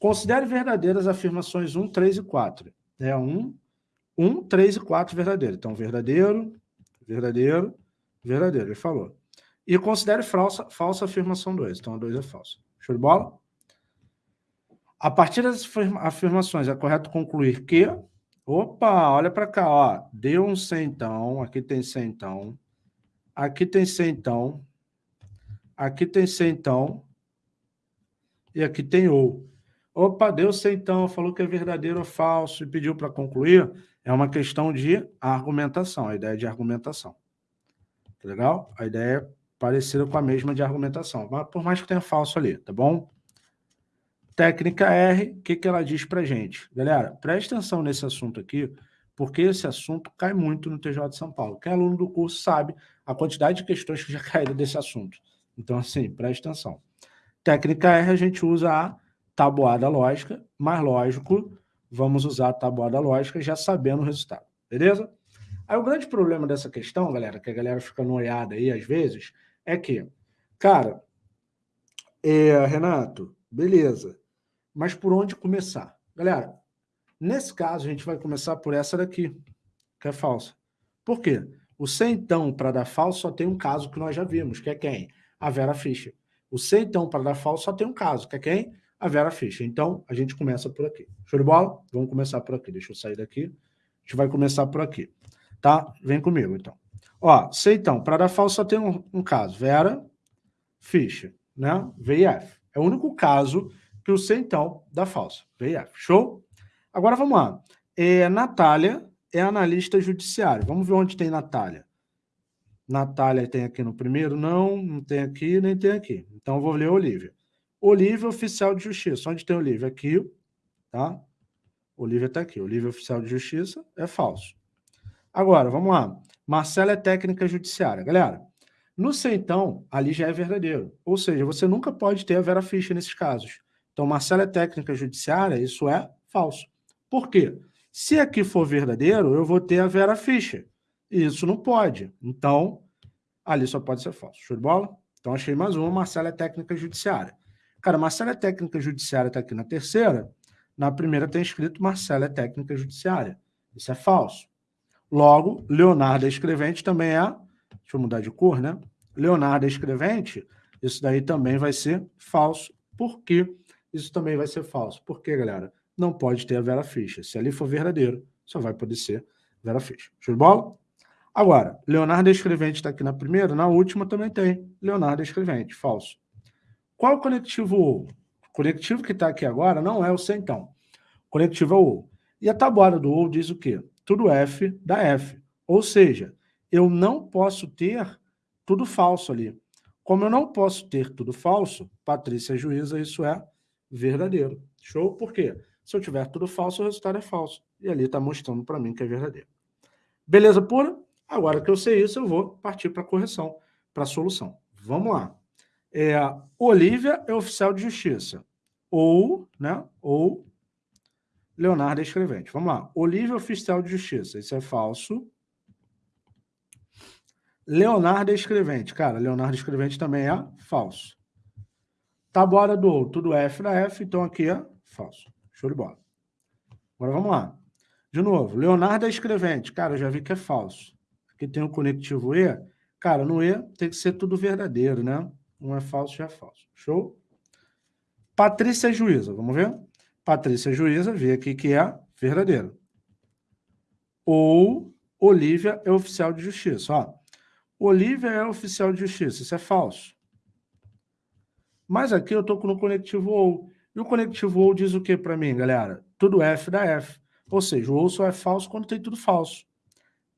Considere verdadeiras afirmações 1, 3 e 4. É 1, 1, 3 e 4 verdadeiro. Então, verdadeiro, verdadeiro, verdadeiro. Ele falou. E considere falsa, falsa afirmação 2. Então, a 2 é falsa. Show de bola? A partir das afirmações, é correto concluir que... Opa, olha para cá, ó. Deu um centão, aqui tem centão, aqui tem centão, aqui tem centão, e aqui tem ou. Opa, deu centão, falou que é verdadeiro ou falso e pediu para concluir. É uma questão de argumentação, a ideia de argumentação. Tá legal? A ideia é parecida com a mesma de argumentação, mas por mais que tenha falso ali, tá bom? Técnica R, o que, que ela diz para gente? Galera, preste atenção nesse assunto aqui, porque esse assunto cai muito no TJ de São Paulo. Quem é aluno do curso sabe a quantidade de questões que já caíram desse assunto. Então, assim, preste atenção. Técnica R, a gente usa a tabuada lógica, mas lógico, vamos usar a tabuada lógica já sabendo o resultado, beleza? Aí o grande problema dessa questão, galera, que a galera fica noiada aí às vezes, é que, cara, é, Renato, beleza, mas por onde começar? Galera, nesse caso, a gente vai começar por essa daqui, que é falsa. Por quê? O centão para dar falso só tem um caso que nós já vimos, que é quem? A Vera Fischer. O centão para dar falso só tem um caso, que é quem? A Vera Fischer. Então, a gente começa por aqui. Show de bola? Vamos começar por aqui. Deixa eu sair daqui. A gente vai começar por aqui. Tá? Vem comigo, então. Ó, centão, para dar falso só tem um, um caso. Vera Fischer, né? VIF. É o único caso que o centão dá falso. VIF. Show? Agora vamos lá. É, Natália é analista judiciário. Vamos ver onde tem Natália. Natália tem aqui no primeiro? Não, não tem aqui, nem tem aqui. Então, eu vou ler Olivia. Olivia, oficial de justiça. Onde tem Olivia? Aqui, tá? Olivia está aqui. Olivia, oficial de justiça, é falso. Agora, vamos lá. Marcela é técnica judiciária. Galera, no centão, ali já é verdadeiro. Ou seja, você nunca pode ter a Vera Fischer nesses casos. Então, Marcela é técnica judiciária, isso é falso. Por quê? Se aqui for verdadeiro, eu vou ter a Vera Fischer. E isso não pode. Então, ali só pode ser falso. Show de bola? Então, achei mais uma. Marcela é técnica judiciária. Cara, Marcela é técnica judiciária está aqui na terceira. Na primeira tem escrito Marcela é técnica judiciária. Isso é falso. Logo, Leonardo é escrevente também é... Deixa eu mudar de cor, né? Leonardo é escrevente, isso daí também vai ser falso. Por quê? Isso também vai ser falso. Por quê, galera? Não pode ter a Vera Fischer. Se ali for verdadeiro, só vai poder ser Vera Fischer. Show de bola? Agora, Leonardo é escrevente está aqui na primeira, na última também tem. Leonardo é escrevente, falso. Qual o conectivo O? O conectivo que está aqui agora não é o centão. O conectivo é o O. E a tabuada do O diz o quê? Tudo F dá F. Ou seja, eu não posso ter tudo falso ali. Como eu não posso ter tudo falso, Patrícia juíza, isso é verdadeiro. Show? Por quê? Se eu tiver tudo falso, o resultado é falso. E ali está mostrando para mim que é verdadeiro. Beleza pura? Agora que eu sei isso, eu vou partir para a correção, para a solução. Vamos lá. É, Olivia é oficial de justiça. Ou, né? Ou Leonardo é escrevente. Vamos lá. Olivia é oficial de justiça. Isso é falso. Leonardo é escrevente. Cara, Leonardo escrevente também é falso. Tabuada do ou, tudo F da F, então aqui é falso. Show de bola. Agora vamos lá. De novo, Leonardo é escrevente. Cara, eu já vi que é falso que tem o conectivo E, cara, no E tem que ser tudo verdadeiro, né? Um é falso, já é falso. Show? Patrícia é juíza, vamos ver? Patrícia é juíza, vê aqui que é verdadeiro. Ou Olivia é oficial de justiça. Ó, Olivia é oficial de justiça, isso é falso. Mas aqui eu estou no conectivo OU. E o conectivo OU diz o que para mim, galera? Tudo F da F. Ou seja, o OU só é falso quando tem tudo falso.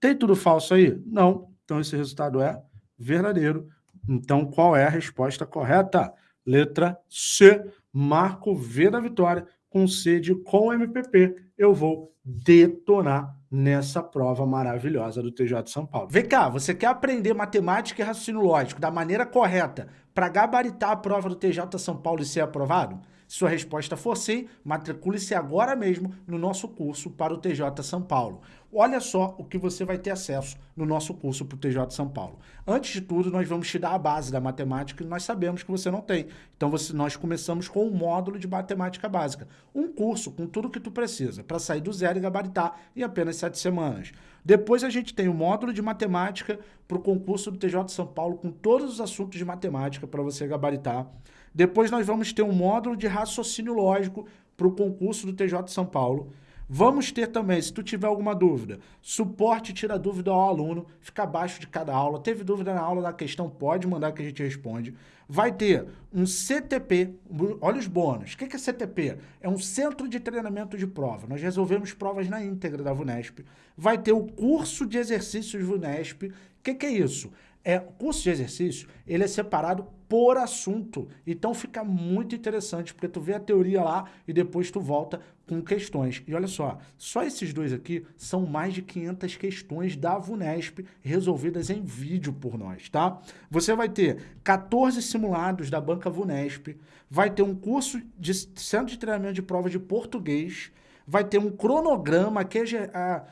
Tem tudo falso aí? Não. Então, esse resultado é verdadeiro. Então, qual é a resposta correta? Letra C, marco V da vitória, com C de com MPP. Eu vou detonar nessa prova maravilhosa do TJ de São Paulo. Vem cá, você quer aprender matemática e raciocínio lógico da maneira correta para gabaritar a prova do TJ São Paulo e ser aprovado? sua resposta for sim, matricule-se agora mesmo no nosso curso para o TJ São Paulo. Olha só o que você vai ter acesso no nosso curso para o TJ São Paulo. Antes de tudo, nós vamos te dar a base da matemática que nós sabemos que você não tem. Então, você, nós começamos com um módulo de matemática básica. Um curso com tudo que tu precisa para sair do zero e gabaritar em apenas sete semanas. Depois a gente tem o módulo de matemática para o concurso do TJ São Paulo com todos os assuntos de matemática para você gabaritar. Depois nós vamos ter um módulo de raciocínio lógico para o concurso do TJ São Paulo. Vamos ter também, se tu tiver alguma dúvida, suporte tira dúvida ao aluno, fica abaixo de cada aula. Teve dúvida na aula da questão, pode mandar que a gente responde. Vai ter um CTP, olha os bônus. O que é CTP? É um Centro de Treinamento de Prova. Nós resolvemos provas na íntegra da VUNESP. Vai ter o curso de exercícios VUNESP. O que, é isso? É, o curso de exercício, ele é separado por assunto. Então fica muito interessante, porque tu vê a teoria lá e depois tu volta com questões. E olha só, só esses dois aqui são mais de 500 questões da VUNESP resolvidas em vídeo por nós, tá? Você vai ter 14 simulados da banca VUNESP, vai ter um curso de centro de treinamento de prova de português, vai ter um cronograma que é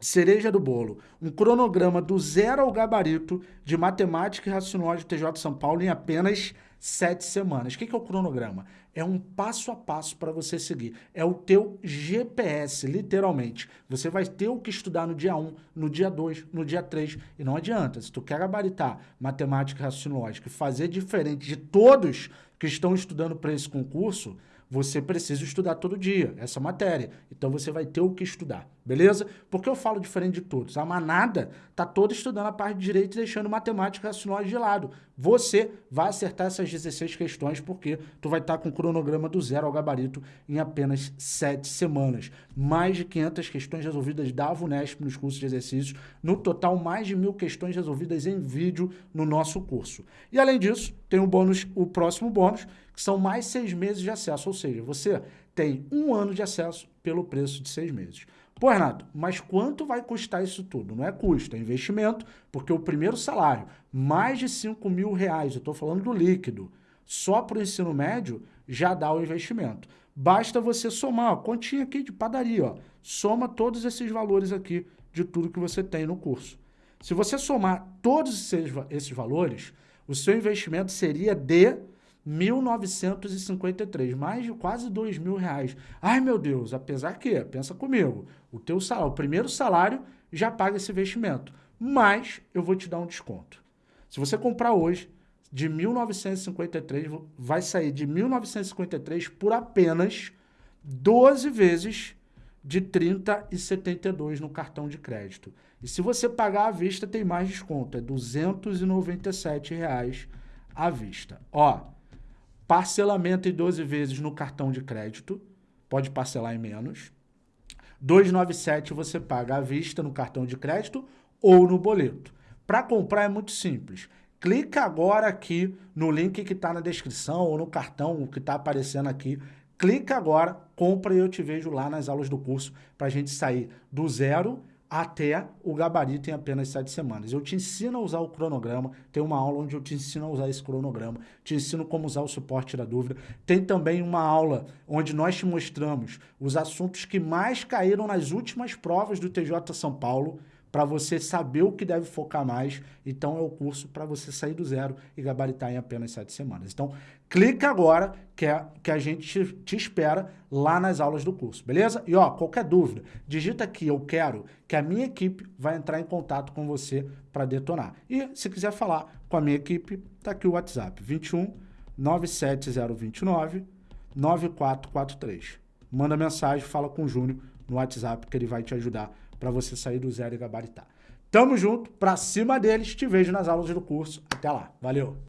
cereja do bolo, um cronograma do zero ao gabarito de matemática e raciocínio TJ São Paulo em apenas sete semanas. O que é o cronograma? É um passo a passo para você seguir. É o teu GPS, literalmente. Você vai ter o que estudar no dia 1, no dia 2, no dia 3. E não adianta, se tu quer gabaritar matemática e raciocínio e fazer diferente de todos que estão estudando para esse concurso, você precisa estudar todo dia essa matéria. Então você vai ter o que estudar, beleza? Porque eu falo diferente de todos. A manada tá toda estudando a parte de direito e deixando matemática e racionais de lado. Você vai acertar essas 16 questões porque tu vai estar tá com o cronograma do zero ao gabarito em apenas 7 semanas. Mais de 500 questões resolvidas da VUNESP nos cursos de exercícios. No total, mais de mil questões resolvidas em vídeo no nosso curso. E além disso, tem o bônus, o próximo bônus, que são mais seis meses de acesso, ou seja, você tem um ano de acesso pelo preço de seis meses. Pô, Renato, mas quanto vai custar isso tudo? Não é custo, é investimento, porque o primeiro salário, mais de 5 mil reais, eu estou falando do líquido, só para o ensino médio, já dá o investimento. Basta você somar, ó, continha aqui de padaria, ó, soma todos esses valores aqui de tudo que você tem no curso. Se você somar todos esses, esses valores, o seu investimento seria de 1.953, mais de quase dois mil reais. Ai, meu Deus, apesar que, pensa comigo, o teu salário, o primeiro salário já paga esse investimento, mas eu vou te dar um desconto. Se você comprar hoje, de 1.953, vai sair de 1.953 por apenas 12 vezes de 30,72 no cartão de crédito. E se você pagar à vista, tem mais desconto, é 297 reais à vista. Ó, Parcelamento em 12 vezes no cartão de crédito, pode parcelar em menos. 297 você paga à vista no cartão de crédito ou no boleto. Para comprar é muito simples. Clica agora aqui no link que está na descrição ou no cartão que está aparecendo aqui. Clica agora, compra e eu te vejo lá nas aulas do curso para a gente sair do zero até o gabarito em apenas sete semanas. Eu te ensino a usar o cronograma, tem uma aula onde eu te ensino a usar esse cronograma, te ensino como usar o suporte da dúvida. Tem também uma aula onde nós te mostramos os assuntos que mais caíram nas últimas provas do TJ São Paulo, para você saber o que deve focar mais. Então, é o curso para você sair do zero e gabaritar em apenas sete semanas. Então, clica agora que, é, que a gente te, espera lá nas aulas do curso, beleza? E, ó, qualquer dúvida, digita aqui, eu quero, que a minha equipe vai entrar em contato com você para detonar. E, se quiser falar com a minha equipe, tá aqui o WhatsApp, 21 97029 9443. Manda mensagem, fala com o Júnior no WhatsApp que ele vai te ajudar para você sair do zero e gabaritar. Tamo junto, pra cima deles, te vejo nas aulas do curso. Até lá, valeu!